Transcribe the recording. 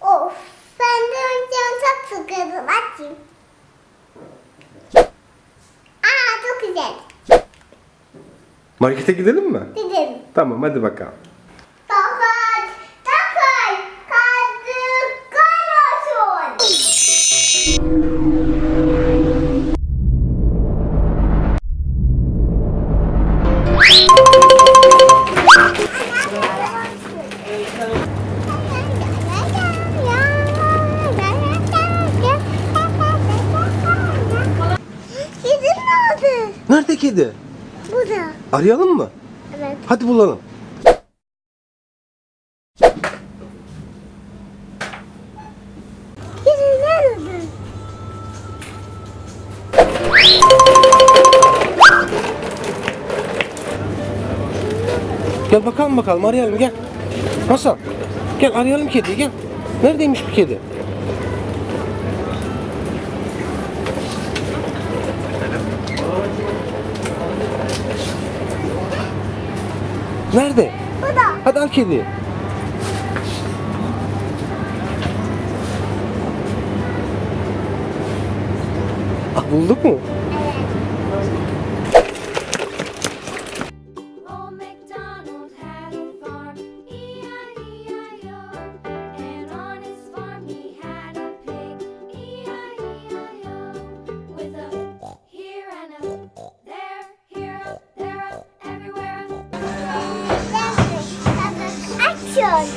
Of ben de önce çok sıkıldım açayım. Aa çok güzel. Markete gidelim mi? Gidelim. Tamam hadi bakalım. Nerede kedi? Burada. Arayalım mı? Evet. Hadi bulalım. Nerede? Gel bakalım bakalım arayalım gel. Hasan gel arayalım kediyi gel. Neredeymiş bu kedi? Nerede? Burada. Hadi al kediyi. Ah bulduk mu? そ。